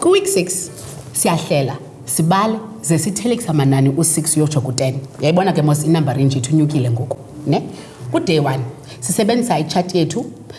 Kwi-week 6 siyahlela sibale ze sithelekisa amanani u-6 uyotsho ku-10 yayibona ke mos inumber range yethu inyukile ngoku ne kuday one sisebenzisa itshati yethu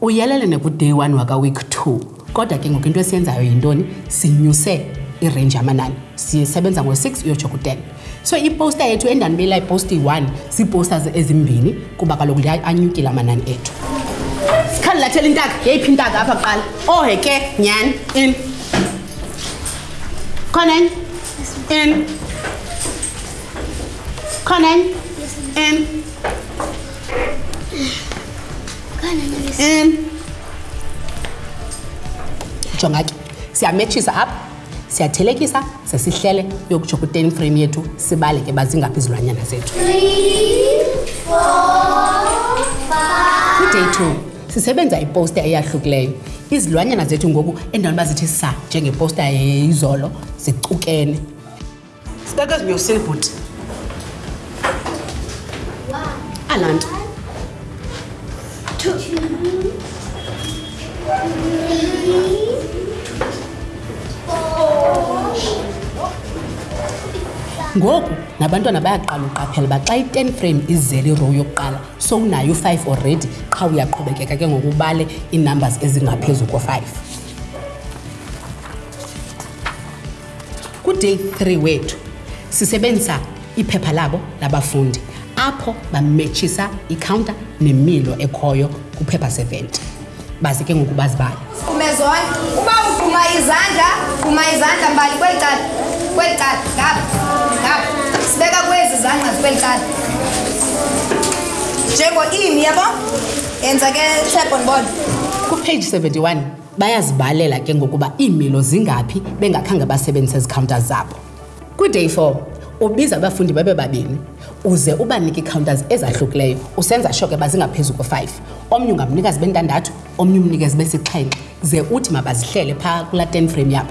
Uyelele nekuday one wakaweek two kodwa ke ngoku into esiyenzayo yintoni sinyuse irange yamanani sisebenza ngo-six uyotsho ku-ten so iposta yethu endanibela iposta iyi-one ziiposters ezimbini kuba kaloku lianyukile amanani ethu sikhandilathela intaka yeyiphi intaka apha kuqala ohe ke nyhani in khona enye in khona enye in um jonga ke siyametshisa apha siyathelekisa sesihlele yokutsho kwi-ten frame yethu sibale ke bazingaphi izilwanyana zethu kwi-day two sisebenza iposta eyahlukileyo izilwanyana zethu ngoku endaweni uba zithi sa njengeposta yeyizolo zicukene sibeke zinyosile bhuti alaa nto ngoku nabantwana bayaqala uqaphela uba xa i-ten frame izele irow yokuqala so unayo u-five already qha uyaqhubekeka ke ngokubale ii-numbers ezingaphezu ko-five Kuday 3 wethu sisebenzisa iphepha labo labafundi apho bametshisa ikhawunta nemilo ekhoyo kuphepha 70 baze ke ngoku bazibala umezona uba ugquma izandla gquma izandla mbali kweli cala kweli cala ngapha ngapha sibeka kwezi zangqa zikweli cala njengo-imi yabo yenza ke sebhonibona kupage 71 bayazibalela ke ngokuba iimilo zingaphi bengakhange basebenzise ezikhawunta zabo kwiday four ubiza abafundi babe babini uze ubanike ii-counters ezahlukileyo usenza sho ke bazingaphezu ko-five omnye ungamnika zibe ntandathu omnye umnike zibe sixhenxe ze uthi mabazihlele phaa kulaa ten frame yabo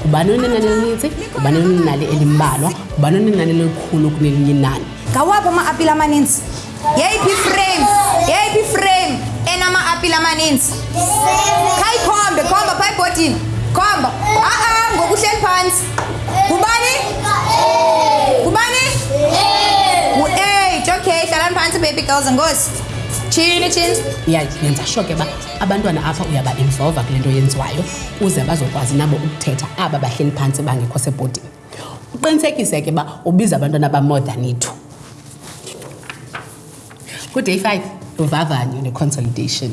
ngubani onenani elininzi ngubani onenali elimbalwa ngubani onenani elikhulu kunelinye inani ngawaphi ama-apile amaninzi yeyiphi iframe yeyiphi iframe enama-apile amaninzi khayikhombe khomba phaa ebhodini khomba a-a ngokuhleli phantsi ngubani ngubani ngu-eight okay hlalani phantsi baby girls ngosi tshini tshini ndiyayenza sho ke ba abantwana apha uyaba-involva kule nto yenziwayo kuze bazokwazi nabo ukuthetha aba bahleli phantsi bangekho sebhodini uqinisekise ke uba ubiza abantwana ba-more than itwo kuday five luvavanyo neconsolidation